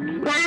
Bye.